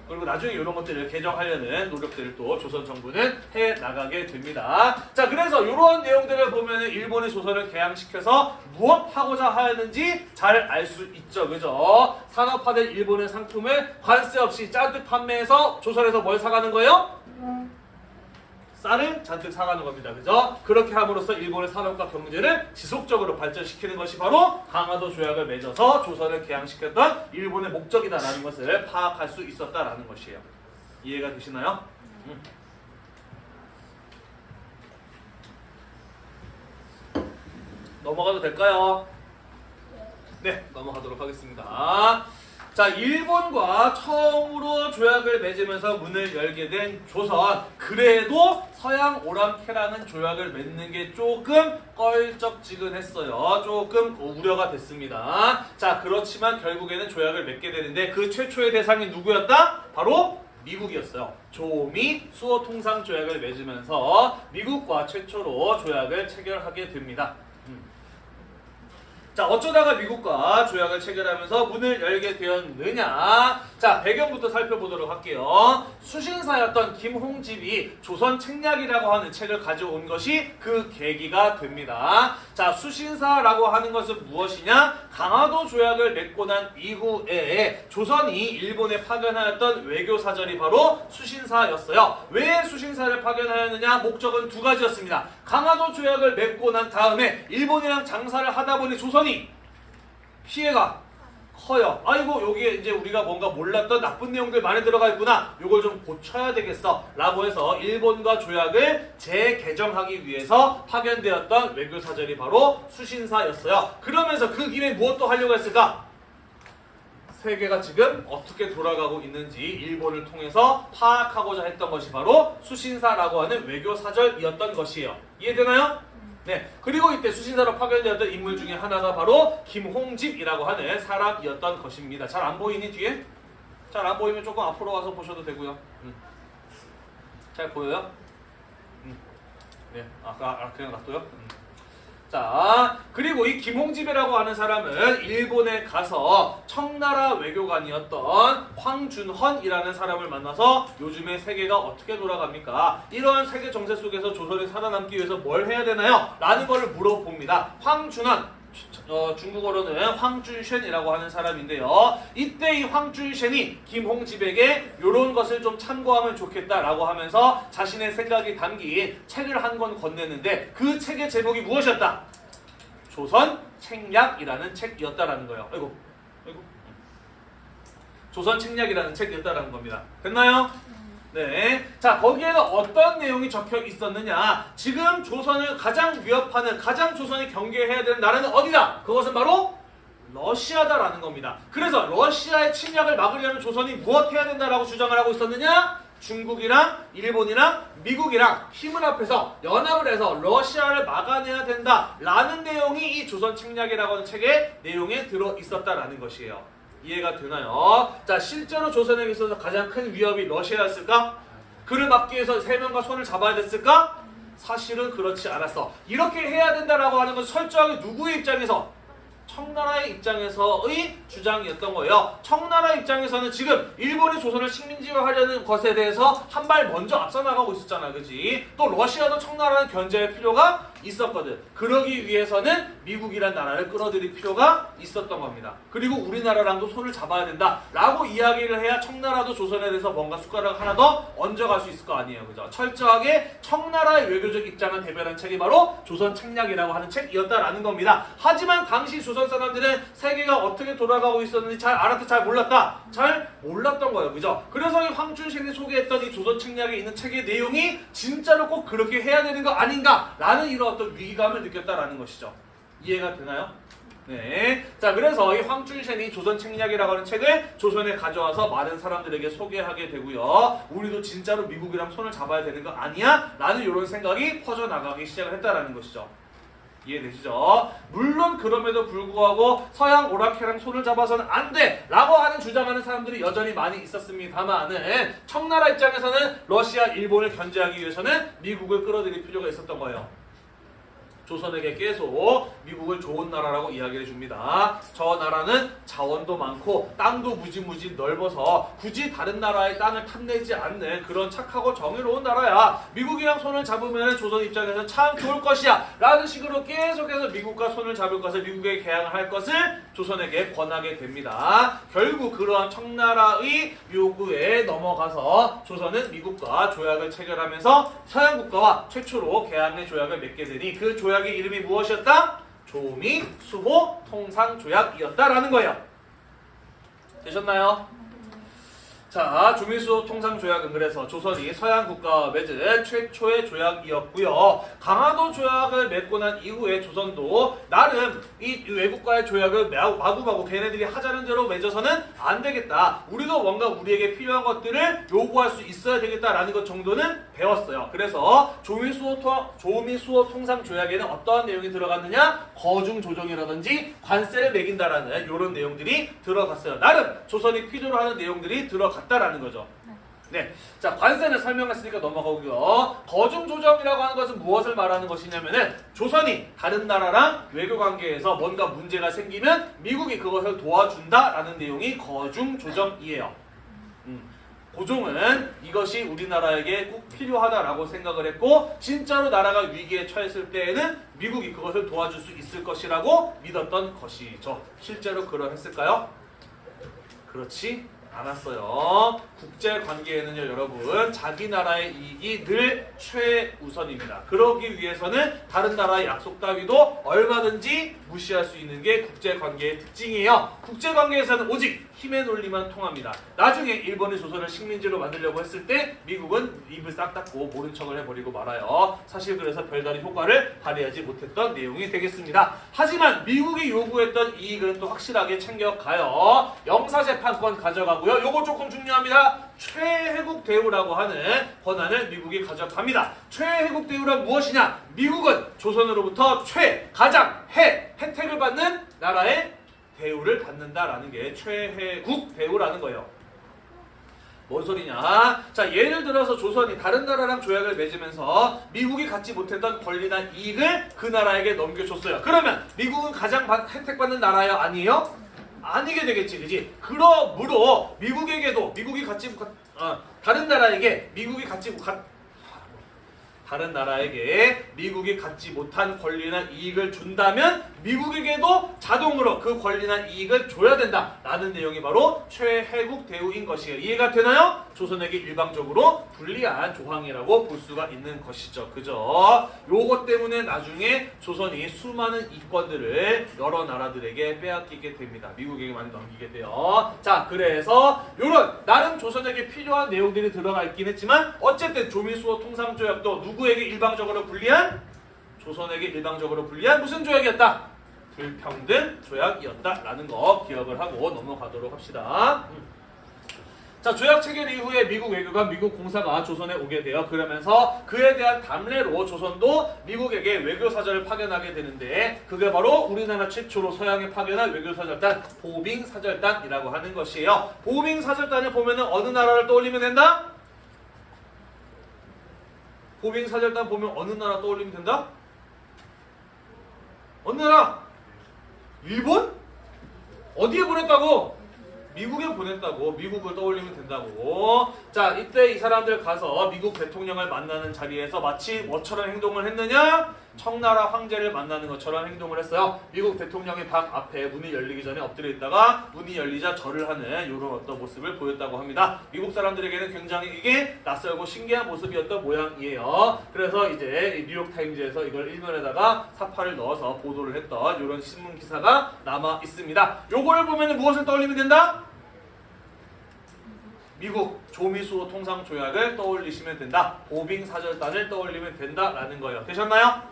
그리고 나중에 이런 것들을 개정하려는 노력들을 또 조선 정부는 해 나가게 됩니다. 자, 그래서 이런 내용들을 보면 일본의 조선을 개항시켜서 무엇 하고자 하였는지 잘 알 수 있죠, 그죠? 산업화된 일본의 상품을 관세 없이 잔뜩 판매해서 조선에서 뭘 사가는 거예요? 쌀을 잔뜩 사가는 겁니다. 그죠? 그렇게 함으로써 일본의 산업과 경제를 지속적으로 발전시키는 것이 바로 강화도 조약을 맺어서 조선을 개항시켰던 일본의 목적이다라는 것을 파악할 수 있었다라는 것이에요. 이해가 되시나요? 음. 넘어가도 될까요? 네, 넘어가도록 하겠습니다. 자, 일본과 처음으로 조약을 맺으면서 문을 열게 된 조선. 그래도 서양 오랑캐랑은 조약을 맺는 게 조금 껄쩍지근했어요. 조금 우려가 됐습니다. 자, 그렇지만 결국에는 조약을 맺게 되는데 그 최초의 대상이 누구였다? 바로 미국이었어요. 조미 수호 통상 조약을 맺으면서 미국과 최초로 조약을 체결하게 됩니다. 자 어쩌다가 미국과 조약을 체결하면서 문을 열게 되었느냐? 자 배경부터 살펴보도록 할게요. 수신사였던 김홍집이 조선 책략이라고 하는 책을 가져온 것이 그 계기가 됩니다 자 수신사라고 하는 것은 무엇이냐? 강화도 조약을 맺고 난 이후에 조선이 일본에 파견하였던 외교 사절이 바로 수신사였어요. 왜 수신사를 파견하였느냐? 목적은 두 가지였습니다. 강화도 조약을 맺고 난 다음에 일본이랑 장사를 하다 보니 조선이 피해가 커요. 아이고 여기에 이제 우리가 뭔가 몰랐던 나쁜 내용들 많이 들어가 있구나. 이걸 좀 고쳐야 되겠어. 라고 해서 일본과 조약을 재개정하기 위해서 파견되었던 외교사절이 바로 수신사였어요. 그러면서 그 길에 무엇도 하려고 했을까? 세계가 지금 어떻게 돌아가고 있는지 일본을 통해서 파악하고자 했던 것이 바로 수신사라고 하는 외교사절이었던 것이에요. 이해되나요? 네. 그리고 이때 수신사로 파견되었던 인물 중에 하나가 바로 김홍집이라고 하는 사람이었던 것입니다. 잘 안 보이니 뒤에? 잘 안 보이면 조금 앞으로 와서 보셔도 되고요. 음. 잘 보여요? 음. 네, 아까 아, 그냥 놔둬요. 음. 자, 그리고 이 김홍집이라고 하는 사람은 일본에 가서 청나라 외교관이었던 황준헌이라는 사람을 만나서 요즘의 세계가 어떻게 돌아갑니까? 이러한 세계 정세 속에서 조선이 살아남기 위해서 뭘 해야 되나요? 라는 것을 물어봅니다. 황준헌 어, 중국어로는 황준쉔이라고 하는 사람인데요. 이때 이 황준쉔이 김홍집에게 이런 것을 좀 참고하면 좋겠다라고 하면서 자신의 생각이 담긴 책을 한 권 건네는데 그 책의 제목이 무엇이었다? 조선 책략이라는 책이었다라는 거예요. 아이고, 아이고. 조선 책략이라는 책이었다라는 겁니다. 됐나요? 네. 자, 거기에는 어떤 내용이 적혀 있었느냐? 지금 조선을 가장 위협하는, 가장 조선이 경계해야 되는 나라는 어디다? 그것은 바로 러시아다라는 겁니다. 그래서 러시아의 침략을 막으려면 조선이 무엇 해야 된다라고 주장을 하고 있었느냐? 중국이랑 일본이랑 미국이랑 힘을 합해서 연합을 해서 러시아를 막아내야 된다라는 내용이 이 조선 책략이라고 하는 책의 내용에 들어 있었다라는 것이에요. 이해가 되나요? 자, 실제로 조선에게 있어서 가장 큰 위협이 러시아였을까? 그를 막기 위해서 세 명과 손을 잡아야 됐을까? 사실은 그렇지 않았어. 이렇게 해야 된다라고 하는 건 철저하게 누구의 입장에서? 청나라의 입장에서의 주장이었던 거예요. 청나라 입장에서는 지금 일본이 조선을 식민지화하려는 것에 대해서 한 발 먼저 앞서 나가고 있었잖아, 그지? 또 러시아도 청나라를 견제할 필요가 있었거든. 그러기 위해서는 미국이란 나라를 끌어들일 필요가 있었던 겁니다. 그리고 우리나라랑도 손을 잡아야 된다 라고 이야기를 해야 청나라도 조선에 대해서 뭔가 숟가락 하나 더 얹어갈 수 있을 거 아니에요, 그죠? 철저하게 청나라의 외교적 입장을 대변한 책이 바로 조선 책략이라고 하는 책이었다라는 겁니다. 하지만 당시 조선 사람들은 세계가 어떻게 돌아가고 있었는지 잘 알았다, 잘 몰랐다, 잘 몰랐던 거예요, 그죠? 그래서 이 황준신이 소개했던 이 조선 책략에 있는 책의 내용이 진짜로 꼭 그렇게 해야 되는 거 아닌가라는 이런 어떤 위기감을 느꼈다라는 것이죠. 이해가 되나요? 네. 자, 그래서 이 황준신이 조선 책략이라고 하는 책을 조선에 가져와서 많은 사람들에게 소개하게 되고요. 우리도 진짜로 미국이랑 손을 잡아야 되는 거 아니야? 라는 이런 생각이 퍼져나가기 시작을 했다라는 것이죠. 이해되시죠? 물론 그럼에도 불구하고 서양 오라케랑 손을 잡아서는 안 돼! 라고 하는 주장하는 사람들이 여전히 많이 있었습니다만은 청나라 입장에서는 러시아, 일본을 견제하기 위해서는 미국을 끌어들일 필요가 있었던 거예요. 조선에게 계속 미국을 좋은 나라라고 이야기를 해줍니다. 저 나라는 자원도 많고 땅도 무지무지 넓어서 굳이 다른 나라의 땅을 탐내지 않는 그런 착하고 정의로운 나라야. 미국이랑 손을 잡으면 조선 입장에서 참 좋을 것이야. 라는 식으로 계속해서 미국과 손을 잡을 것을 미국에 개항을 할 것을 조선에게 권하게 됩니다. 결국 그러한 청나라의 요구에 넘어가서 조선은 미국과 조약을 체결하면서 서양 국가와 최초로 개항의 조약을 맺게 되니 그 조약의 이름이 무엇이었다? 조미 수호 통상 조약이었다라는 거예요. 되셨나요? 자, 조미수 통상 조약은 그래서 조선이 서양 국가와 맺은 최초의 조약이었고요. 강화도 조약을 맺고 난 이후에 조선도 나름 이 외국과의 조약을 마구마구 걔네들이 하자는 대로 맺어서는 안 되겠다. 우리도 뭔가 우리에게 필요한 것들을 요구할 수 있어야 되겠다라는 것 정도는 배웠어요. 그래서 조미수호, 통, 조미수호 통상 조약에는 어떠한 내용이 들어갔느냐? 거중 조정이라든지 관세를 매긴다라는 이런 내용들이 들어갔어요. 나름 조선이 필요로 하는 내용들이 들어갔 다라는 거죠. 네. 자, 관세는 설명했으니까 넘어가고요. 거중 조정이라고 하는 것은 무엇을 말하는 것이냐면은 조선이 다른 나라랑 외교 관계에서 뭔가 문제가 생기면 미국이 그것을 도와준다라는 내용이 거중 조정이에요. 음. 고종은 이것이 우리나라에게 꼭 필요하다라고 생각을 했고 진짜로 나라가 위기에 처했을 때에는 미국이 그것을 도와줄 수 있을 것이라고 믿었던 것이죠. 실제로 그러했을까요? 그렇지 않았어요. 국제 관계에는요, 여러분, 자기 나라의 이익이 늘 최우선입니다. 그러기 위해서는 다른 나라의 약속 따위도 얼마든지 무시할 수 있는 게 국제 관계의 특징이에요. 국제 관계에서는 오직 힘의 논리만 통합니다. 나중에 일본이 조선을 식민지로 만들려고 했을 때 미국은 입을 싹 닫고 모른 척을 해버리고 말아요. 사실 그래서 별다른 효과를 발휘하지 못했던 내용이 되겠습니다. 하지만 미국이 요구했던 이익은 또 확실하게 챙겨가요. 영사재판권 가져가 고요. 요거 조금 중요합니다. 최혜국 대우라고 하는 권한을 미국이 가져갑니다. 최혜국 대우란 무엇이냐? 미국은 조선으로부터 최, 가장, 혜, 혜택을 받는 나라의 대우를 받는다라는 게 최혜국 대우라는 거예요. 뭔 소리냐? 자, 예를 들어서 조선이 다른 나라랑 조약을 맺으면서 미국이 갖지 못했던 권리나 이익을 그 나라에게 넘겨줬어요. 그러면 미국은 가장 받- 혜택받는 나라요? 아니에요? 아니게 되겠지, 그지? 그러므로 미국에게도 미국이 못, 어, 다른 나라에게 미국이 못, 갖- 다른 나라에게 미국이 갖지 못한 권리나 이익을 준다면 미국에게도 자동으로 그 권리나 이익을 줘야 된다 라는 내용이 바로 최혜국 대우인 것이에요 이해가 되나요? 조선에게 일방적으로 불리한 조항이라고 볼 수가 있는 것이죠 그죠? 요것 때문에 나중에 조선이 수많은 이권들을 여러 나라들에게 빼앗기게 됩니다 미국에게만 넘기게 돼요 자 그래서 요런 나름 조선에게 필요한 내용들이 들어가 있긴 했지만 어쨌든 조미수호 통상조약도 누구에게 일방적으로 불리한? 조선에게 일방적으로 불리한 무슨 조약이었다? 불평등 조약이었다라는 거 기억을 하고 넘어가도록 합시다. 음. 자 조약 체결 이후에 미국 외교관, 미국 공사가 조선에 오게 되어 그러면서 그에 대한 담례로 조선도 미국에게 외교 사절을 파견하게 되는데 그게 바로 우리나라 최초로 서양에 파견한 외교 사절단 보빙 사절단이라고 하는 것이에요. 보빙 사절단을 보면 은 어느 나라를 떠올리면 된다? 보빙 사절단 보면 어느 나라 떠올리면 된다? 어느 나라? 일본? 어디에 보냈다고? 미국에 보냈다고 미국을 떠올리면 된다고 자 이때 이 사람들 가서 미국 대통령을 만나는 자리에서 마치 뭐처럼 행동을 했느냐 청나라 황제를 만나는 것처럼 행동을 했어요 미국 대통령의 방 앞에 문이 열리기 전에 엎드려 있다가 문이 열리자 절을 하는 이런 어떤 모습을 보였다고 합니다 미국 사람들에게는 굉장히 이게 낯설고 신기한 모습이었던 모양이에요 그래서 이제 이 뉴욕타임즈에서 이걸 일면에다가 사파를 넣어서 보도를 했던 이런 신문 기사가 남아 있습니다 요걸 보면 무엇을 떠올리면 된다? 미국 조미수호 통상 조약을 떠올리시면 된다. 보빙 사절단을 떠올리면 된다라는 거예요. 되셨나요?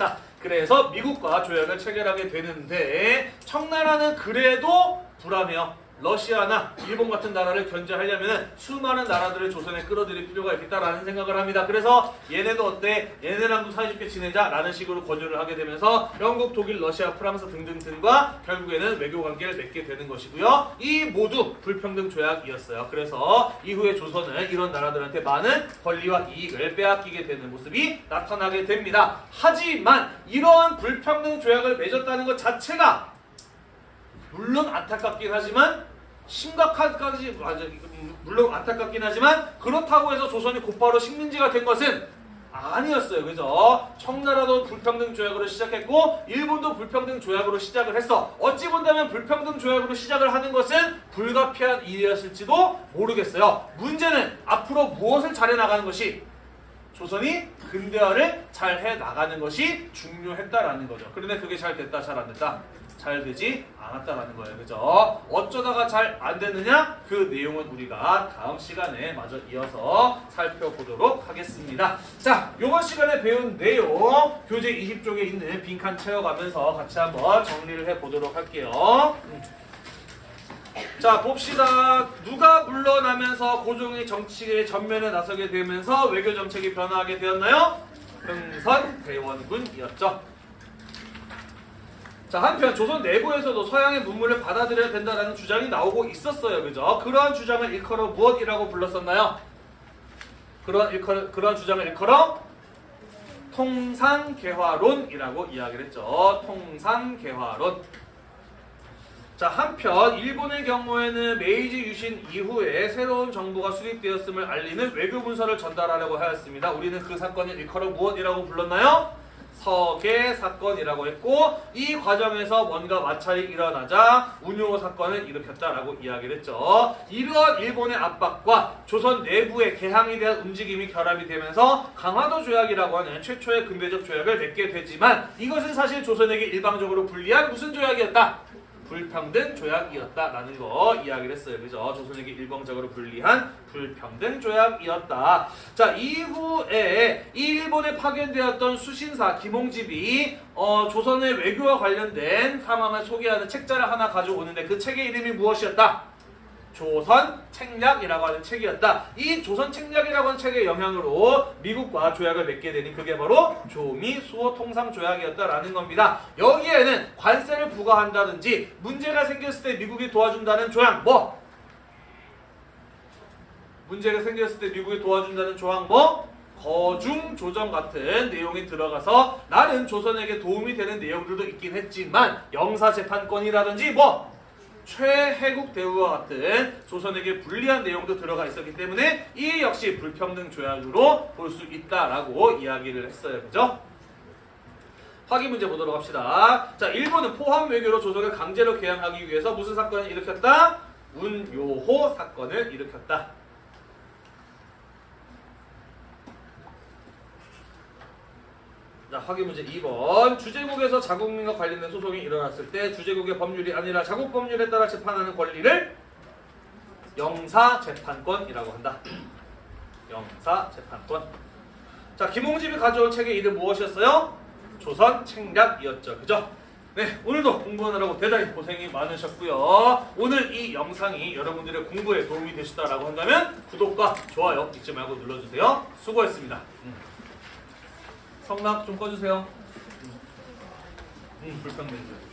음. 자, 그래서 미국과 조약을 체결하게 되는데 청나라는 그래도 불안해요. 러시아나 일본 같은 나라를 견제하려면 수많은 나라들을 조선에 끌어들일 필요가 있겠다라는 생각을 합니다. 그래서 얘네도 어때? 얘네랑도 사이좋게 지내자라는 식으로 권유를 하게 되면서 영국, 독일, 러시아, 프랑스 등등등과 결국에는 외교 관계를 맺게 되는 것이고요. 이 모두 불평등 조약이었어요. 그래서 이후에 조선은 이런 나라들한테 많은 권리와 이익을 빼앗기게 되는 모습이 나타나게 됩니다. 하지만 이러한 불평등 조약을 맺었다는 것 자체가 물론 안타깝긴 하지만 심각한까지 맞아 물론 안타깝긴 하지만 그렇다고 해서 조선이 곧바로 식민지가 된 것은 아니었어요. 그죠? 청나라도 불평등 조약으로 시작했고 일본도 불평등 조약으로 시작을 했어. 어찌 본다면 불평등 조약으로 시작을 하는 것은 불가피한 일이었을지도 모르겠어요. 문제는 앞으로 무엇을 잘해 나가는 것이 조선이 근대화를 잘 해 나가는 것이 중요했다라는 거죠. 그런데 그게 잘 됐다, 잘 안 됐다. 잘 되지 않았다라는 거예요. 그죠? 어쩌다가 잘안 됐느냐? 그 내용은 우리가 다음 시간에 마저 이어서 살펴보도록 하겠습니다. 자, 이번 시간에 배운 내용 교재 20쪽에 있는 빈칸 채워가면서 같이 한번 정리를 해보도록 할게요. 음. 자 봅시다. 누가 물러나면서 고종의 정치의 전면에 나서게 되면서 외교 정책이 변화하게 되었나요? 흥선 대원군이었죠. 자 한편 조선 내부에서도 서양의 문물을 받아들여야 된다는 주장이 나오고 있었어요. 그죠? 그러한 주장을 일컬어 무엇이라고 불렀었나요? 그런 일컬어, 그러한 주장을 일컬어 통상개화론이라고 이야기를 했죠. 통상개화론. 자 한편 일본의 경우에는 메이지 유신 이후에 새로운 정부가 수립되었음을 알리는 외교 문서를 전달하려고 하였습니다. 우리는 그 사건을 일컬어 무엇이라고 불렀나요? 서계 사건이라고 했고 이 과정에서 뭔가 마찰이 일어나자 운요 사건을 일으켰다라고 이야기를 했죠. 이러한 일본의 압박과 조선 내부의 개항에 대한 움직임이 결합이 되면서 강화도 조약이라고 하는 최초의 근대적 조약을 맺게 되지만 이것은 사실 조선에게 일방적으로 불리한 무슨 조약이었다? 불평등 조약이었다라는 거 이야기를 했어요. 그죠? 조선에게 일방적으로 불리한 불평등 조약이었다. 자, 이후에 일본에 파견되었던 수신사 김홍집이 어, 조선의 외교와 관련된 상황을 소개하는 책자를 하나 가져오는데 그 책의 이름이 무엇이었다? 조선 책략이라고 하는 책이었다. 이 조선 책략이라고 하는 책의 영향으로 미국과 조약을 맺게 되니 그게 바로 조미 수호 통상 조약이었다라는 겁니다. 여기에는 관세를 부과한다든지 문제가 생겼을 때 미국이 도와준다는 조약 뭐 문제가 생겼을 때 미국이 도와준다는 조항 뭐? 거중 조정 같은 내용이 들어가서 나는 조선에게 도움이 되는 내용들도 있긴 했지만 영사 재판권이라든지 뭐 최혜국 대우와 같은 조선에게 불리한 내용도 들어가 있었기 때문에 이 역시 불평등 조약으로 볼 수 있다라고 이야기를 했어요. 그죠? 확인 문제 보도록 합시다. 자, 일본은 포함 외교로 조선을 강제로 개항하기 위해서 무슨 사건을 일으켰다? 운요호 사건을 일으켰다. 자, 확인 문제 2번. 주제국에서 자국민과 관련된 소송이 일어났을 때 주제국의 법률이 아니라 자국 법률에 따라 재판하는 권리를 영사 재판권이라고 한다. 영사 재판권. 자, 김홍집이 가져온 책의 이름 무엇이었어요? 조선 책략이었죠. 그죠? 네, 오늘도 공부하느라고 대단히 고생이 많으셨고요. 오늘 이 영상이 여러분들의 공부에 도움이 되셨다라고 한다면 구독과 좋아요 잊지 말고 눌러주세요. 수고했습니다. 음. 성락 좀 꺼주세요. 음, 불평등들.